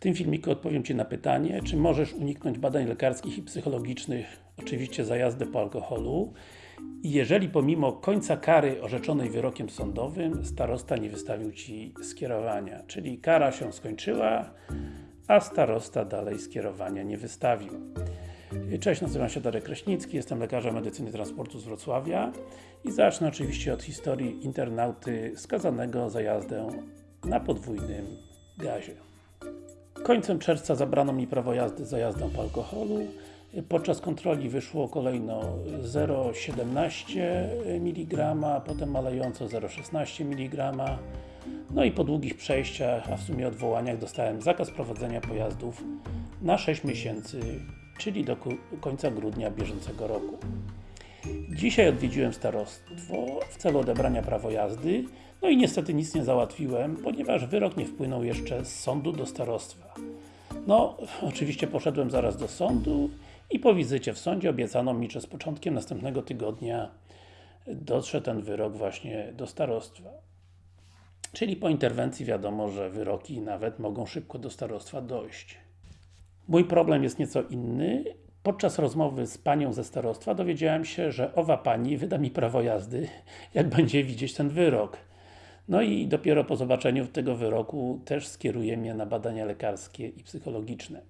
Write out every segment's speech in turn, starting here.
tym filmiku odpowiem Ci na pytanie, czy możesz uniknąć badań lekarskich i psychologicznych, oczywiście za jazdę po alkoholu jeżeli pomimo końca kary orzeczonej wyrokiem sądowym starosta nie wystawił Ci skierowania, czyli kara się skończyła, a starosta dalej skierowania nie wystawił. Cześć, nazywam się Darek Kraśnicki, jestem lekarzem medycyny transportu z Wrocławia i zacznę oczywiście od historii internauty skazanego za jazdę na podwójnym gazie. Końcem czerwca zabrano mi prawo jazdy za jazdę po alkoholu. Podczas kontroli wyszło kolejno 0,17 mg, potem malejąco 0,16 mg. No i po długich przejściach, a w sumie odwołaniach dostałem zakaz prowadzenia pojazdów na 6 miesięcy, czyli do końca grudnia bieżącego roku. Dzisiaj odwiedziłem starostwo w celu odebrania prawa jazdy, no i niestety nic nie załatwiłem, ponieważ wyrok nie wpłynął jeszcze z sądu do starostwa. No, oczywiście poszedłem zaraz do sądu i po wizycie w sądzie obiecano mi, że z początkiem następnego tygodnia dotrze ten wyrok właśnie do starostwa. Czyli po interwencji wiadomo, że wyroki nawet mogą szybko do starostwa dojść. Mój problem jest nieco inny. Podczas rozmowy z panią ze starostwa dowiedziałem się, że owa pani wyda mi prawo jazdy, jak będzie widzieć ten wyrok. No i dopiero po zobaczeniu tego wyroku też skieruje mnie na badania lekarskie i psychologiczne.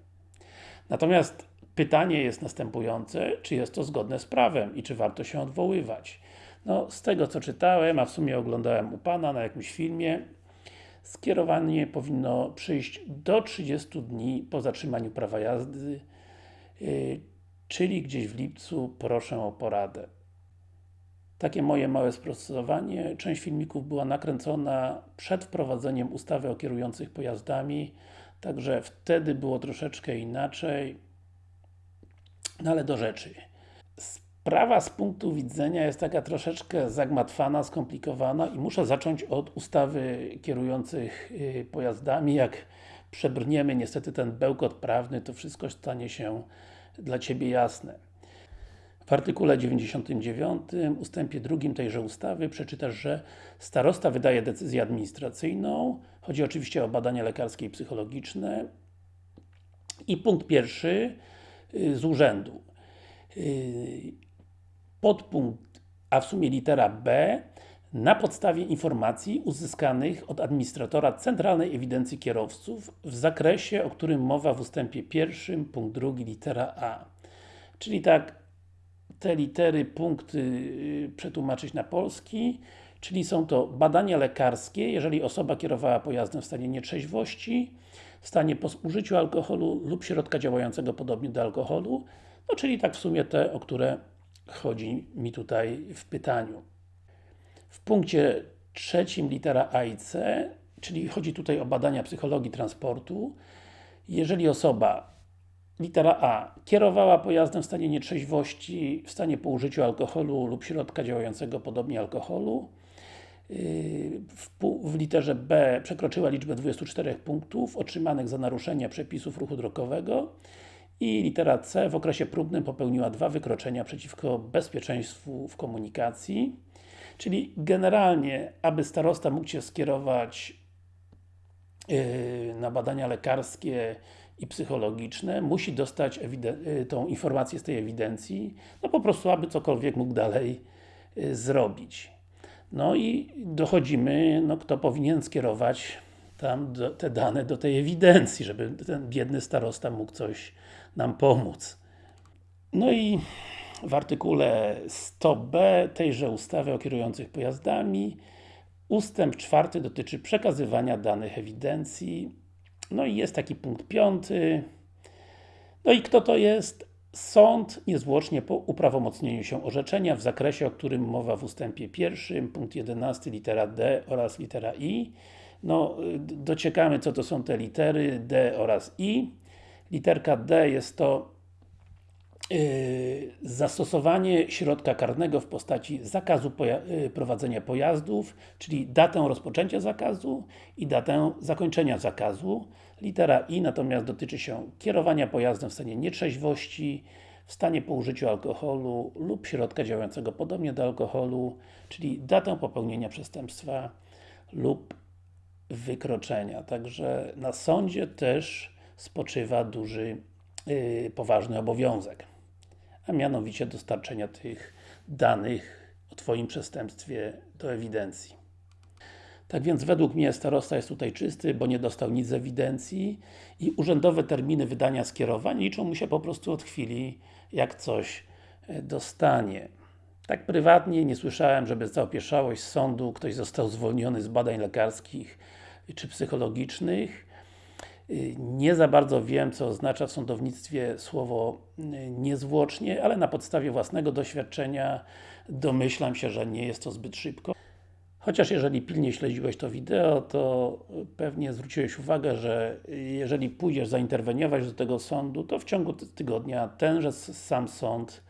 Natomiast pytanie jest następujące, czy jest to zgodne z prawem i czy warto się odwoływać. No, z tego co czytałem, a w sumie oglądałem u Pana na jakimś filmie, skierowanie powinno przyjść do 30 dni po zatrzymaniu prawa jazdy, yy, czyli gdzieś w lipcu, proszę o poradę. Takie moje małe sprostowanie. Część filmików była nakręcona przed wprowadzeniem ustawy o kierujących pojazdami, także wtedy było troszeczkę inaczej. No ale do rzeczy. Sprawa z punktu widzenia jest taka troszeczkę zagmatwana, skomplikowana i muszę zacząć od ustawy kierujących y, pojazdami. Jak przebrniemy niestety ten bełkot prawny, to wszystko stanie się dla Ciebie jasne. W artykule 99 ustępie drugim tejże ustawy przeczytasz, że starosta wydaje decyzję administracyjną, chodzi oczywiście o badania lekarskie i psychologiczne i punkt pierwszy y, z urzędu. Y, podpunkt, a w sumie litera B na podstawie informacji uzyskanych od administratora Centralnej Ewidencji Kierowców w zakresie, o którym mowa w ustępie pierwszym, punkt drugi, litera A. Czyli tak, te litery, punkty y, przetłumaczyć na polski, czyli są to badania lekarskie, jeżeli osoba kierowała pojazdem w stanie nietrzeźwości, w stanie po spożyciu alkoholu lub środka działającego podobnie do alkoholu, no czyli tak w sumie te, o które chodzi mi tutaj w pytaniu. W punkcie trzecim litera A i C, czyli chodzi tutaj o badania psychologii transportu, jeżeli osoba litera A. Kierowała pojazdem w stanie nietrzeźwości, w stanie po użyciu alkoholu lub środka działającego podobnie alkoholu, yy, w, literze B przekroczyła liczbę 24 punktów otrzymanych za naruszenia przepisów ruchu drogowego. I litera C w okresie próbnym popełniła dwa wykroczenia przeciwko bezpieczeństwu w komunikacji. Czyli generalnie, aby starosta mógł się skierować na badania lekarskie i psychologiczne, musi dostać yy, tą informację z tej ewidencji, no po prostu, aby cokolwiek mógł dalej yy, zrobić. No i dochodzimy, no kto powinien skierować tam do, te dane do tej ewidencji, żeby ten biedny starosta mógł coś nam pomóc. No i w artykule 100b tejże ustawy o kierujących pojazdami ustęp czwarty dotyczy przekazywania danych ewidencji. No i jest taki punkt piąty. No i kto to jest? Sąd niezwłocznie po uprawomocnieniu się orzeczenia w zakresie, o którym mowa w ustępie pierwszym, punkt 11, litera D oraz litera I. No, dociekamy co to są te litery D oraz I. Literka D jest to zastosowanie środka karnego w postaci zakazu poja yy, prowadzenia pojazdów, czyli datę rozpoczęcia zakazu i datę zakończenia zakazu. Litera I natomiast dotyczy się kierowania pojazdem w stanie nietrzeźwości, w stanie po użyciu alkoholu lub środka działającego podobnie do alkoholu, czyli datę popełnienia przestępstwa lub wykroczenia. Także na sądzie też spoczywa duży, yy, poważny obowiązek. A mianowicie dostarczenia tych danych o Twoim przestępstwie do ewidencji. Tak więc według mnie starosta jest tutaj czysty, bo nie dostał nic z ewidencji i urzędowe terminy wydania skierowań liczą mu się po prostu od chwili, jak coś e, dostanie. Tak prywatnie nie słyszałem, żeby za opieszałość sądu ktoś został zwolniony z badań lekarskich czy psychologicznych. Nie za bardzo wiem, co oznacza w sądownictwie słowo y, niezwłocznie, ale na podstawie własnego doświadczenia domyślam się, że nie jest to zbyt szybko. Chociaż jeżeli pilnie śledziłeś to wideo, to pewnie zwróciłeś uwagę, że jeżeli pójdziesz zainterweniować do tego sądu, to w ciągu ty- tygodnia tenże sam sąd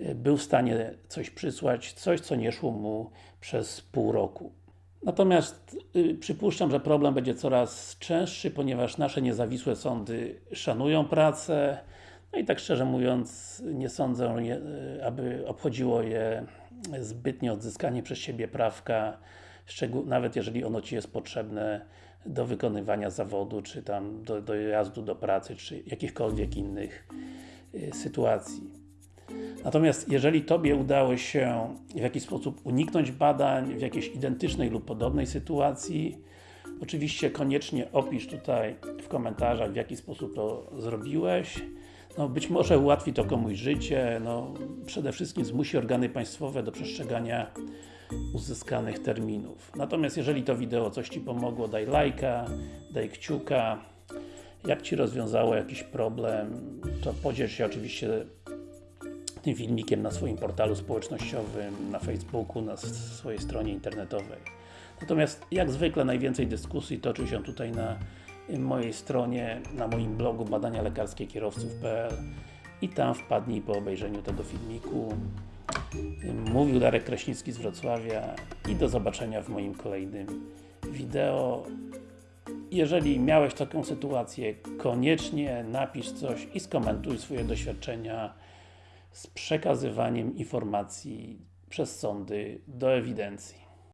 y, był w stanie coś przysłać, coś co nie szło mu przez pół roku. Natomiast y, przypuszczam, że problem będzie coraz częstszy, ponieważ nasze niezawisłe sądy szanują pracę, no i tak szczerze mówiąc, nie sądzę, y, aby obchodziło je zbytnie odzyskanie przez siebie prawka, nawet jeżeli ono Ci jest potrzebne do wykonywania zawodu, czy tam do, do jazdu do pracy, czy jakichkolwiek innych y, sytuacji. Natomiast jeżeli Tobie udało się w jakiś sposób uniknąć badań w jakiejś identycznej lub podobnej sytuacji, oczywiście koniecznie opisz tutaj w komentarzach w jaki sposób to zrobiłeś. No, być może ułatwi to komuś życie, no, przede wszystkim zmusi organy państwowe do przestrzegania uzyskanych terminów. Natomiast jeżeli to wideo coś Ci pomogło, daj lajka, daj kciuka. Jak Ci rozwiązało jakiś problem, to podziel się oczywiście tym filmikiem na swoim portalu społecznościowym, na Facebooku, na swojej stronie internetowej. Natomiast jak zwykle najwięcej dyskusji toczy się tutaj na y, mojej stronie, na moim blogu badania lekarskie kierowców.pl i tam wpadnij po obejrzeniu tego filmiku. Y, Mówił Darek Kraśnicki z Wrocławia i do zobaczenia w moim kolejnym wideo. Jeżeli miałeś taką sytuację, koniecznie napisz coś i skomentuj swoje doświadczenia z przekazywaniem informacji przez sądy do ewidencji.